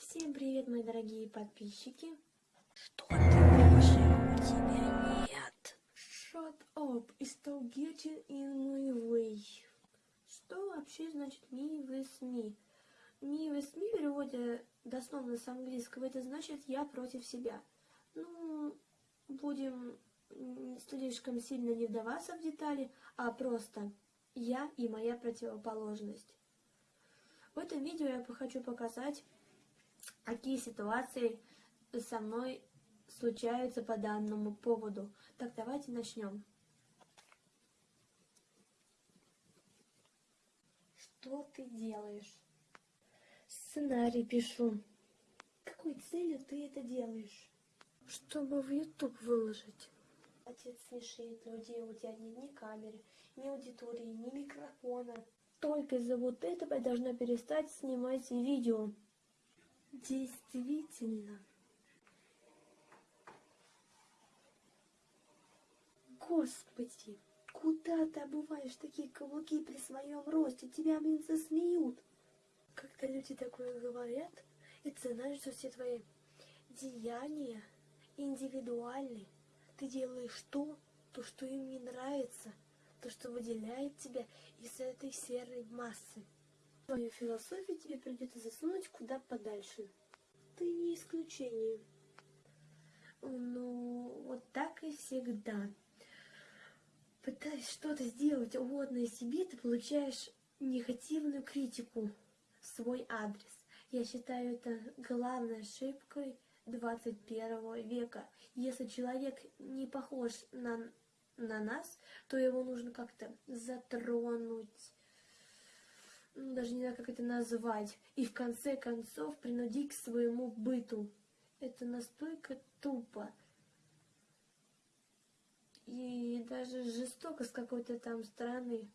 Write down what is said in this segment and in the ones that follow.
Всем привет, мои дорогие подписчики. Что ты выше? У тебя нет. Shut up и stop getting in my way. Что вообще значит me with me? Me with me в переводе дословно с английского это значит я против себя. Ну, будем слишком сильно не вдаваться в детали, а просто я и моя противоположность. В этом видео я хочу показать, какие ситуации со мной случаются по данному поводу. Так, давайте начнем. Что ты делаешь? Сценарий пишу. Какой целью ты это делаешь? Чтобы в YouTube выложить. Отец смешит людей, у тебя нет ни камеры, ни аудитории, ни микрофона. Только из-за вот этого я должна перестать снимать видео. Действительно. Господи, куда ты обуваешь такие каблуки при своем росте? Тебя, блин, засмеют. Когда люди такое говорят, это значит, что все твои деяния индивидуальны. Ты делаешь то, то, что им не нравится, то, что выделяет тебя из этой серой массы. Твою философию тебе придется засунуть куда подальше. Ты не исключение. Ну, вот так и всегда. Пытаясь что-то сделать угодное себе, ты получаешь негативную критику в свой адрес. Я считаю это главной ошибкой 21 века. Если человек не похож на, на нас, то его нужно как-то затронуть, ну, даже не знаю, как это назвать, и в конце концов принудить к своему быту. Это настолько тупо и даже жестоко с какой-то там стороны.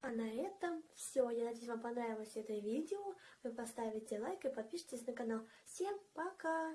А на этом все. Я надеюсь, вам понравилось это видео. Вы поставите лайк и подпишитесь на канал. Всем пока!